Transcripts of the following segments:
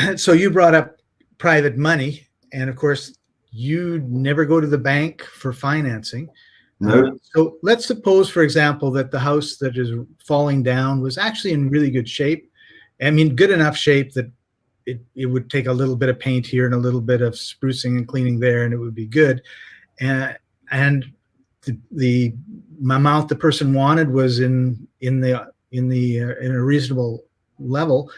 so you brought up private money, and of course, you never go to the bank for financing. No. Uh, so let's suppose, for example, that the house that is falling down was actually in really good shape. I mean, good enough shape that it, it would take a little bit of paint here and a little bit of sprucing and cleaning there, and it would be good. And and the, the amount the person wanted was in in the in the uh, in a reasonable level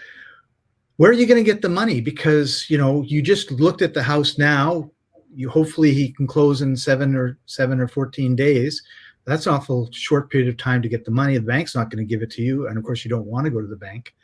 where are you going to get the money? Because you know you just looked at the house now. You hopefully he can close in seven or seven or 14 days. That's an awful short period of time to get the money. The bank's not going to give it to you and of course you don't want to go to the bank.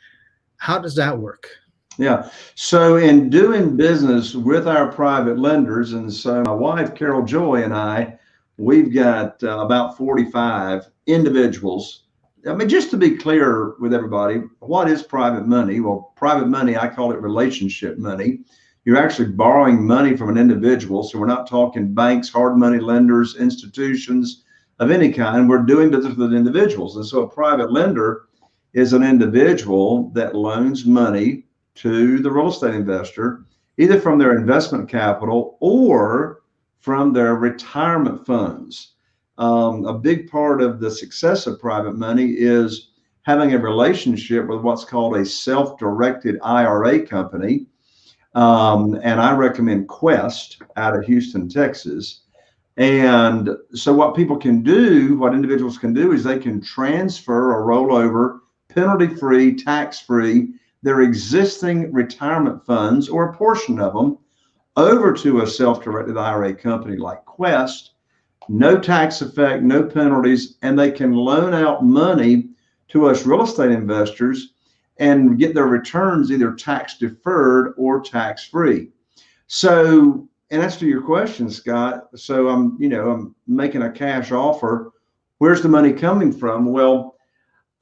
How does that work? Yeah. So in doing business with our private lenders and so my wife carol joy and i we've got uh, about 45 individuals I mean, just to be clear with everybody, what is private money? Well, private money, I call it relationship money. You're actually borrowing money from an individual. So we're not talking banks, hard money lenders, institutions of any kind. We're doing business with individuals. And so a private lender is an individual that loans money to the real estate investor, either from their investment capital or from their retirement funds um, a big part of the success of private money is having a relationship with what's called a self-directed IRA company. Um, and I recommend Quest out of Houston, Texas. And so what people can do, what individuals can do is they can transfer or roll over penalty-free, tax-free, their existing retirement funds or a portion of them over to a self-directed IRA company like Quest no tax effect, no penalties, and they can loan out money to us real estate investors and get their returns either tax deferred or tax free. So, in answer to your question, Scott, so I'm, you know, I'm making a cash offer. Where's the money coming from? Well,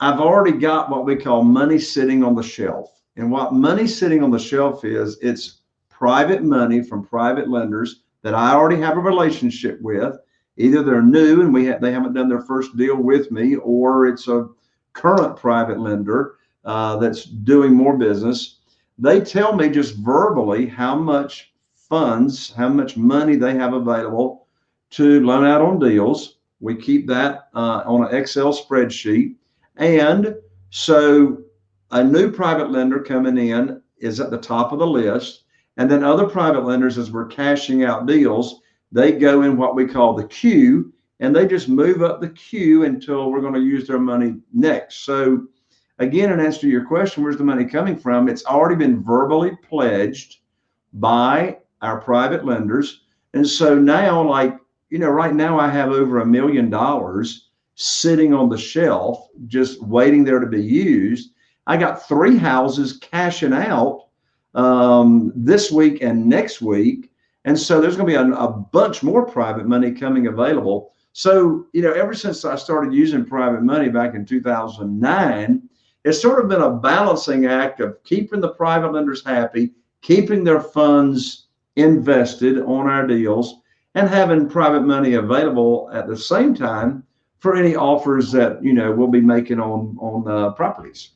I've already got what we call money sitting on the shelf. And what money sitting on the shelf is, it's private money from private lenders that I already have a relationship with either they're new and we ha they haven't done their first deal with me, or it's a current private lender uh, that's doing more business. They tell me just verbally how much funds, how much money they have available to loan out on deals. We keep that uh, on an Excel spreadsheet. And so a new private lender coming in is at the top of the list. And then other private lenders, as we're cashing out deals, they go in what we call the queue and they just move up the queue until we're going to use their money next. So again, in answer to your question, where's the money coming from? It's already been verbally pledged by our private lenders. And so now, like, you know, right now I have over a million dollars sitting on the shelf, just waiting there to be used. I got three houses cashing out um, this week and next week and so there's going to be a, a bunch more private money coming available. So, you know, ever since I started using private money back in 2009, it's sort of been a balancing act of keeping the private lenders happy, keeping their funds invested on our deals, and having private money available at the same time for any offers that you know we'll be making on on uh, properties.